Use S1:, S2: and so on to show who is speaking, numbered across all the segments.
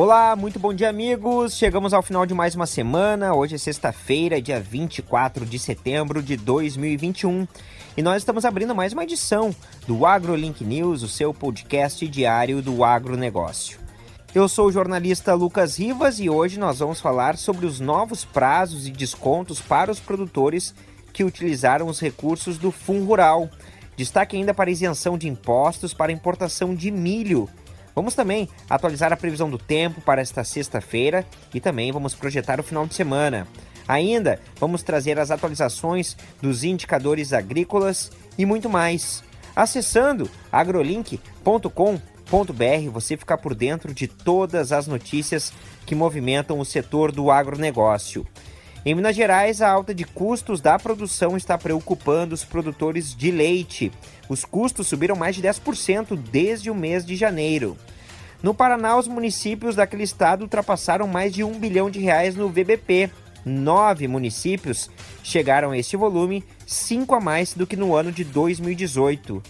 S1: Olá, muito bom dia, amigos. Chegamos ao final de mais uma semana. Hoje é sexta-feira, dia 24 de setembro de 2021. E nós estamos abrindo mais uma edição do AgroLink News, o seu podcast diário do agronegócio. Eu sou o jornalista Lucas Rivas e hoje nós vamos falar sobre os novos prazos e descontos para os produtores que utilizaram os recursos do Fundo Rural. Destaque ainda para isenção de impostos para importação de milho Vamos também atualizar a previsão do tempo para esta sexta-feira e também vamos projetar o final de semana. Ainda vamos trazer as atualizações dos indicadores agrícolas e muito mais. Acessando agrolink.com.br você fica por dentro de todas as notícias que movimentam o setor do agronegócio. Em Minas Gerais, a alta de custos da produção está preocupando os produtores de leite. Os custos subiram mais de 10% desde o mês de janeiro. No Paraná, os municípios daquele estado ultrapassaram mais de um bilhão de reais no VBP. Nove municípios chegaram a esse volume, cinco a mais do que no ano de 2018.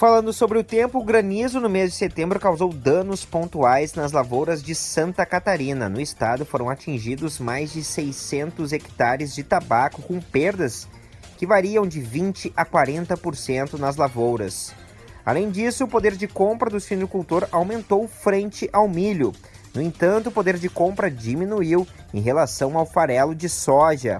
S1: Falando sobre o tempo, o granizo no mês de setembro causou danos pontuais nas lavouras de Santa Catarina. No estado foram atingidos mais de 600 hectares de tabaco, com perdas que variam de 20 a 40% nas lavouras. Além disso, o poder de compra do suinocultor aumentou frente ao milho. No entanto, o poder de compra diminuiu em relação ao farelo de soja.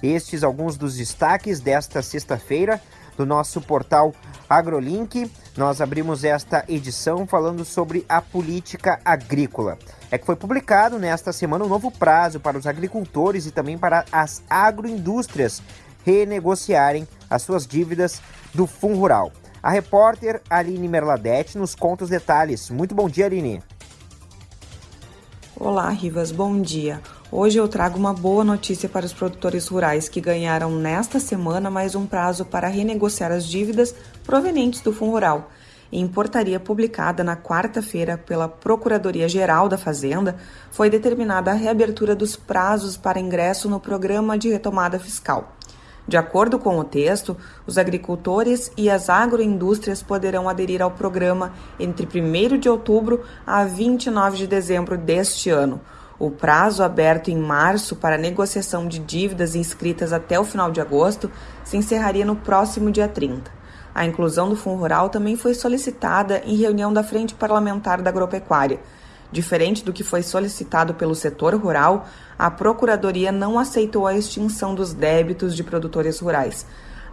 S1: Estes alguns dos destaques desta sexta-feira do nosso portal AgroLink. Nós abrimos esta edição falando sobre a política agrícola. É que foi publicado nesta semana um novo prazo para os agricultores e também para as agroindústrias renegociarem as suas dívidas do Fundo Rural. A repórter Aline Merladete nos conta os detalhes. Muito bom dia, Aline.
S2: Olá, Rivas, bom dia. Hoje eu trago uma boa notícia para os produtores rurais que ganharam nesta semana mais um prazo para renegociar as dívidas provenientes do Fundo Rural. Em portaria publicada na quarta-feira pela Procuradoria-Geral da Fazenda, foi determinada a reabertura dos prazos para ingresso no Programa de Retomada Fiscal. De acordo com o texto, os agricultores e as agroindústrias poderão aderir ao programa entre 1 de outubro a 29 de dezembro deste ano. O prazo aberto em março para negociação de dívidas inscritas até o final de agosto se encerraria no próximo dia 30. A inclusão do Fundo Rural também foi solicitada em reunião da Frente Parlamentar da Agropecuária. Diferente do que foi solicitado pelo setor rural, a Procuradoria não aceitou a extinção dos débitos de produtores rurais.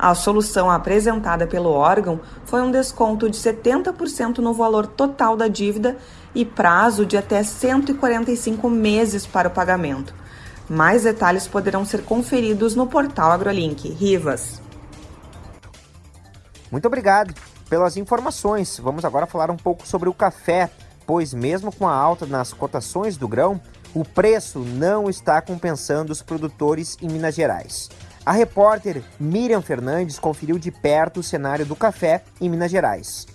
S2: A solução apresentada pelo órgão foi um desconto de 70% no valor total da dívida e prazo de até 145 meses para o pagamento. Mais detalhes poderão ser conferidos no portal AgroLink. Rivas.
S1: Muito obrigado pelas informações. Vamos agora falar um pouco sobre o café pois, mesmo com a alta nas cotações do grão, o preço não está compensando os produtores em Minas Gerais. A repórter Miriam Fernandes conferiu de perto o cenário do café em Minas Gerais.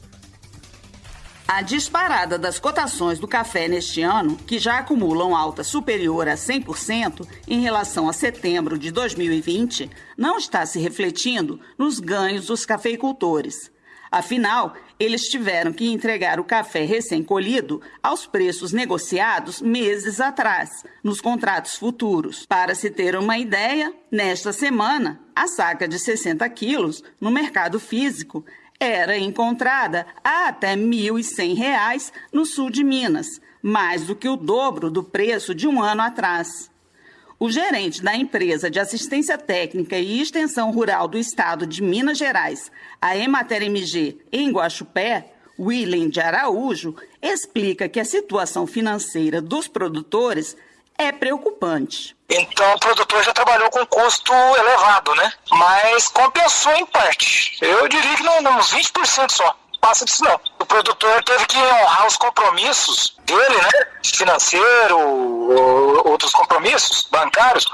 S3: A disparada das cotações do café neste ano, que já acumulam alta superior a 100% em relação a setembro de 2020, não está se refletindo nos ganhos dos cafeicultores. Afinal, eles tiveram que entregar o café recém-colhido aos preços negociados meses atrás, nos contratos futuros. Para se ter uma ideia, nesta semana, a saca de 60 quilos no mercado físico era encontrada a até R$ 1.100 no sul de Minas, mais do que o dobro do preço de um ano atrás. O gerente da empresa de assistência técnica e extensão rural do estado de Minas Gerais, a Emater MG, em Guaxupé, William de Araújo, explica que a situação financeira dos produtores é preocupante.
S4: Então o produtor já trabalhou com custo elevado, né? Mas compensou em parte. Eu diria que não, uns 20% só passa disso não. O produtor teve que honrar os compromissos dele, né? Financeiro, outros compromissos bancários,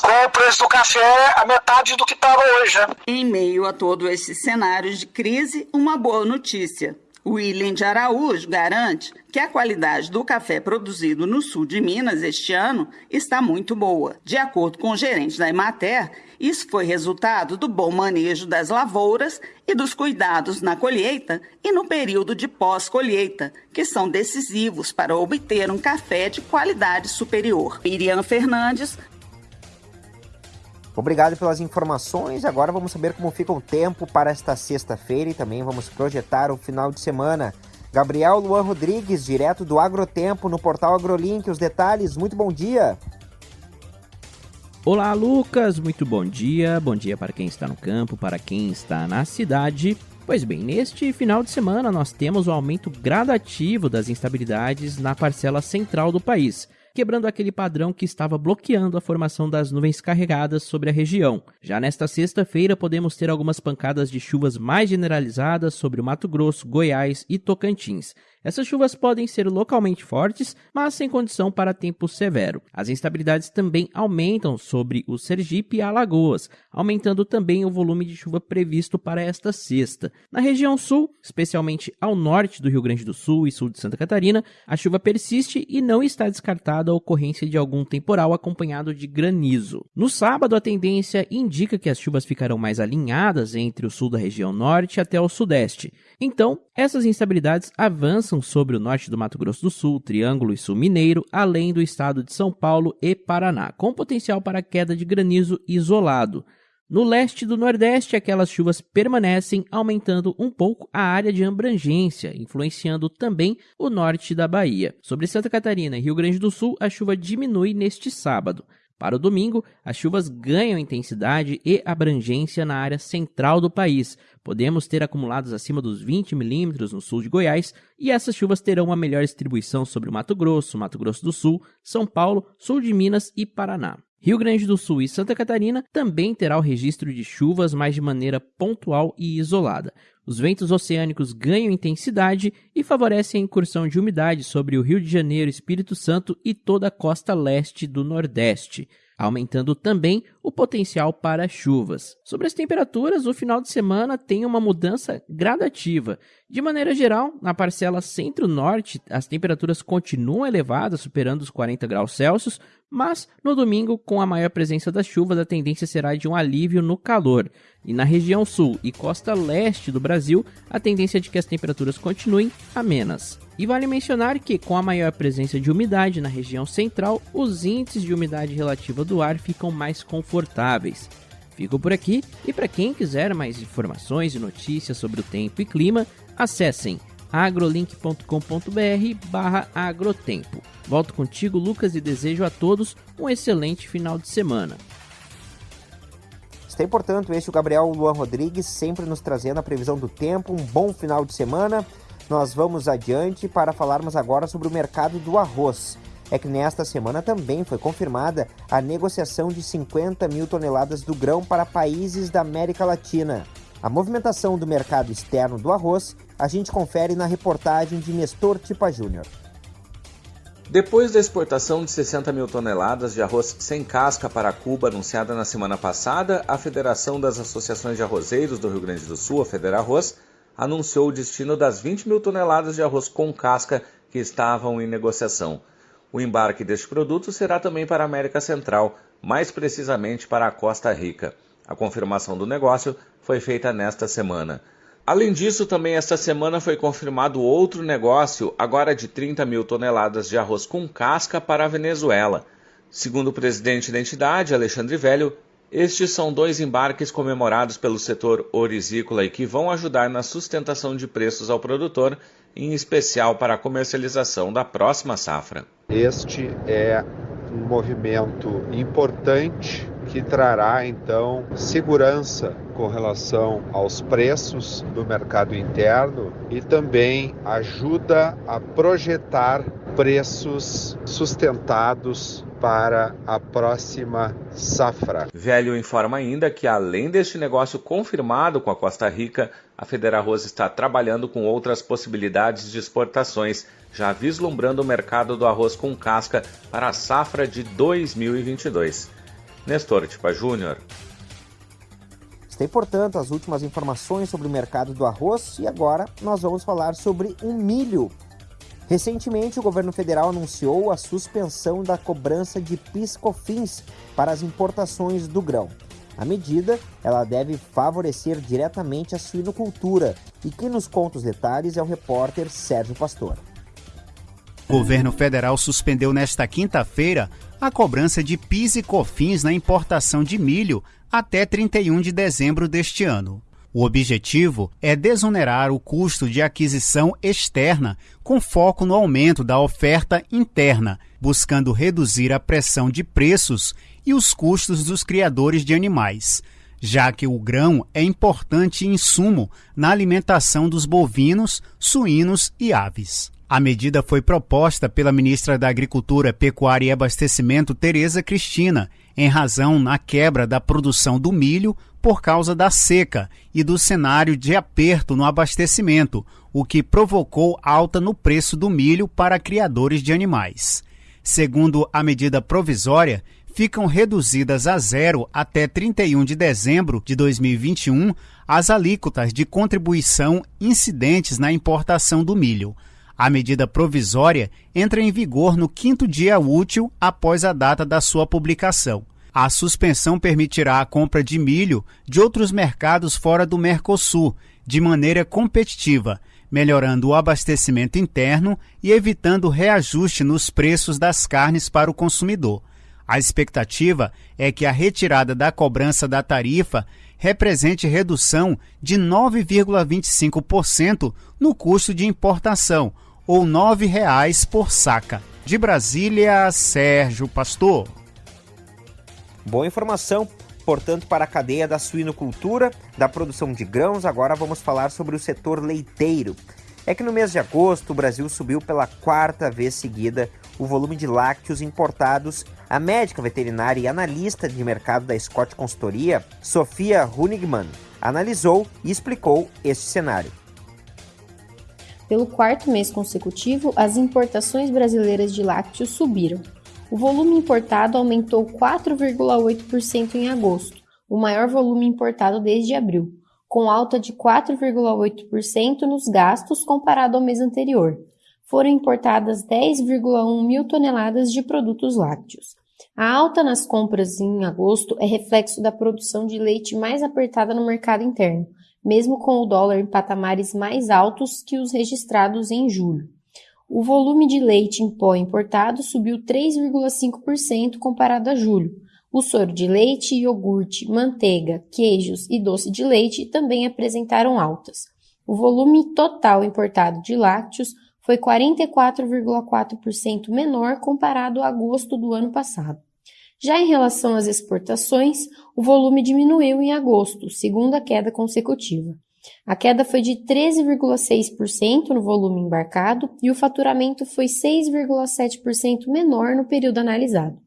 S4: com o preço do café a metade do que estava hoje. Né?
S3: Em meio a todo esse cenário de crise, uma boa notícia. William de Araújo garante que a qualidade do café produzido no sul de Minas este ano está muito boa. De acordo com o gerente da Emater, isso foi resultado do bom manejo das lavouras e dos cuidados na colheita e no período de pós-colheita, que são decisivos para obter um café de qualidade superior. Miriam Fernandes,
S1: Obrigado pelas informações. Agora vamos saber como fica o tempo para esta sexta-feira e também vamos projetar o final de semana. Gabriel Luan Rodrigues, direto do Agrotempo, no portal AgroLink. Os detalhes, muito bom dia.
S5: Olá, Lucas, muito bom dia. Bom dia para quem está no campo, para quem está na cidade. Pois bem, neste final de semana nós temos o um aumento gradativo das instabilidades na parcela central do país quebrando aquele padrão que estava bloqueando a formação das nuvens carregadas sobre a região. Já nesta sexta-feira, podemos ter algumas pancadas de chuvas mais generalizadas sobre o Mato Grosso, Goiás e Tocantins. Essas chuvas podem ser localmente fortes, mas sem condição para tempo severo. As instabilidades também aumentam sobre o Sergipe e Alagoas, aumentando também o volume de chuva previsto para esta sexta. Na região sul, especialmente ao norte do Rio Grande do Sul e sul de Santa Catarina, a chuva persiste e não está descartada a ocorrência de algum temporal acompanhado de granizo. No sábado, a tendência indica que as chuvas ficarão mais alinhadas entre o sul da região norte até o sudeste. Então, essas instabilidades avançam sobre o norte do Mato Grosso do Sul, Triângulo e Sul Mineiro, além do estado de São Paulo e Paraná, com potencial para queda de granizo isolado. No leste do Nordeste, aquelas chuvas permanecem, aumentando um pouco a área de abrangência, influenciando também o norte da Bahia. Sobre Santa Catarina e Rio Grande do Sul, a chuva diminui neste sábado. Para o domingo, as chuvas ganham intensidade e abrangência na área central do país. Podemos ter acumulados acima dos 20 milímetros no sul de Goiás, e essas chuvas terão uma melhor distribuição sobre o Mato Grosso, Mato Grosso do Sul, São Paulo, sul de Minas e Paraná. Rio Grande do Sul e Santa Catarina também terá o registro de chuvas, mas de maneira pontual e isolada. Os ventos oceânicos ganham intensidade e favorecem a incursão de umidade sobre o Rio de Janeiro, Espírito Santo e toda a costa leste do Nordeste aumentando também o potencial para chuvas. Sobre as temperaturas, o final de semana tem uma mudança gradativa. De maneira geral, na parcela centro-norte, as temperaturas continuam elevadas, superando os 40 graus Celsius, mas no domingo, com a maior presença das chuvas, a tendência será de um alívio no calor. E na região sul e costa leste do Brasil, a tendência é de que as temperaturas continuem amenas. E vale mencionar que, com a maior presença de umidade na região central, os índices de umidade relativa do ar ficam mais confortáveis. Fico por aqui e para quem quiser mais informações e notícias sobre o tempo e clima, acessem agrolink.com.br barra agrotempo. Volto contigo, Lucas, e desejo a todos um excelente final de semana.
S1: Está importante este o Gabriel Luan Rodrigues, sempre nos trazendo a previsão do tempo, um bom final de semana. Nós vamos adiante para falarmos agora sobre o mercado do arroz. É que nesta semana também foi confirmada a negociação de 50 mil toneladas do grão para países da América Latina. A movimentação do mercado externo do arroz a gente confere na reportagem de Nestor Tipa Júnior.
S6: Depois da exportação de 60 mil toneladas de arroz sem casca para Cuba anunciada na semana passada, a Federação das Associações de Arrozeiros do Rio Grande do Sul, a Federarroz, anunciou o destino das 20 mil toneladas de arroz com casca que estavam em negociação. O embarque deste produto será também para a América Central, mais precisamente para a Costa Rica. A confirmação do negócio foi feita nesta semana. Além disso, também esta semana foi confirmado outro negócio, agora de 30 mil toneladas de arroz com casca para a Venezuela. Segundo o presidente da entidade, Alexandre Velho, estes são dois embarques comemorados pelo setor orizícola e que vão ajudar na sustentação de preços ao produtor, em especial para a comercialização da próxima safra.
S7: Este é um movimento importante que trará então segurança com relação aos preços do mercado interno e também ajuda a projetar preços sustentados para a próxima safra.
S6: Velho informa ainda que, além deste negócio confirmado com a Costa Rica, a Federarroz está trabalhando com outras possibilidades de exportações, já vislumbrando o mercado do arroz com casca para a safra de 2022. Nestor Tipa Júnior.
S1: Tem, portanto, as últimas informações sobre o mercado do arroz e agora nós vamos falar sobre o milho. Recentemente, o governo federal anunciou a suspensão da cobrança de PIS/COFINS para as importações do grão. A medida ela deve favorecer diretamente a suinocultura e quem nos conta os detalhes é o repórter Sérgio Pastor.
S8: O governo federal suspendeu nesta quinta-feira a cobrança de PIS e COFINS na importação de milho até 31 de dezembro deste ano. O objetivo é desonerar o custo de aquisição externa, com foco no aumento da oferta interna, buscando reduzir a pressão de preços e os custos dos criadores de animais, já que o grão é importante insumo na alimentação dos bovinos, suínos e aves. A medida foi proposta pela ministra da Agricultura, Pecuária e Abastecimento, Tereza Cristina, em razão na quebra da produção do milho por causa da seca e do cenário de aperto no abastecimento, o que provocou alta no preço do milho para criadores de animais. Segundo a medida provisória, ficam reduzidas a zero até 31 de dezembro de 2021 as alíquotas de contribuição incidentes na importação do milho. A medida provisória entra em vigor no quinto dia útil após a data da sua publicação. A suspensão permitirá a compra de milho de outros mercados fora do Mercosul, de maneira competitiva, melhorando o abastecimento interno e evitando reajuste nos preços das carnes para o consumidor. A expectativa é que a retirada da cobrança da tarifa represente redução de 9,25% no custo de importação, ou R$ 9,00 por saca. De Brasília, Sérgio Pastor.
S1: Boa informação, portanto, para a cadeia da suinocultura, da produção de grãos. Agora vamos falar sobre o setor leiteiro. É que no mês de agosto o Brasil subiu pela quarta vez seguida o volume de lácteos importados. A médica veterinária e analista de mercado da Scott Consultoria, Sofia Hunigman, analisou e explicou este cenário.
S9: Pelo quarto mês consecutivo, as importações brasileiras de lácteos subiram. O volume importado aumentou 4,8% em agosto, o maior volume importado desde abril, com alta de 4,8% nos gastos comparado ao mês anterior. Foram importadas 10,1 mil toneladas de produtos lácteos. A alta nas compras em agosto é reflexo da produção de leite mais apertada no mercado interno, mesmo com o dólar em patamares mais altos que os registrados em julho. O volume de leite em pó importado subiu 3,5% comparado a julho. O soro de leite, iogurte, manteiga, queijos e doce de leite também apresentaram altas. O volume total importado de lácteos foi 44,4% menor comparado a agosto do ano passado. Já em relação às exportações, o volume diminuiu em agosto, segunda queda consecutiva. A queda foi de 13,6% no volume embarcado e o faturamento foi 6,7% menor no período analisado.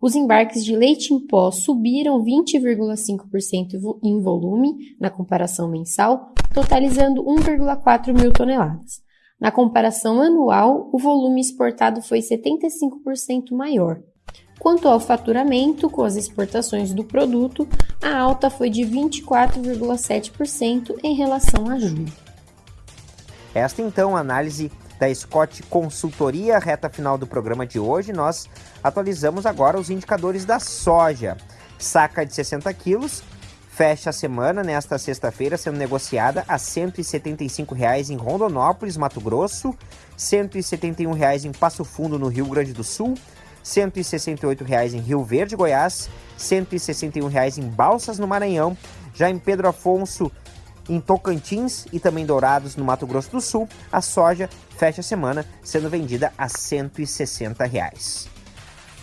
S9: Os embarques de leite em pó subiram 20,5% em volume na comparação mensal, totalizando 1,4 mil toneladas. Na comparação anual, o volume exportado foi 75% maior, Quanto ao faturamento, com as exportações do produto, a alta foi de 24,7% em relação a julho.
S1: Esta então a análise da Scott Consultoria, reta final do programa de hoje. Nós atualizamos agora os indicadores da soja. Saca de 60 quilos fecha a semana nesta sexta-feira sendo negociada a R$ 175,00 em Rondonópolis, Mato Grosso, R$ 171,00 em Passo Fundo, no Rio Grande do Sul, R$ 168,00 em Rio Verde, Goiás, R$ 161,00 em Balsas, no Maranhão, já em Pedro Afonso, em Tocantins e também Dourados, no Mato Grosso do Sul, a soja fecha a semana sendo vendida a 160 reais.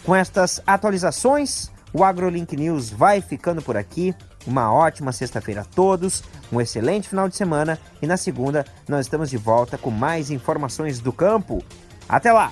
S1: Com estas atualizações, o AgroLink News vai ficando por aqui. Uma ótima sexta-feira a todos, um excelente final de semana e na segunda nós estamos de volta com mais informações do campo. Até lá!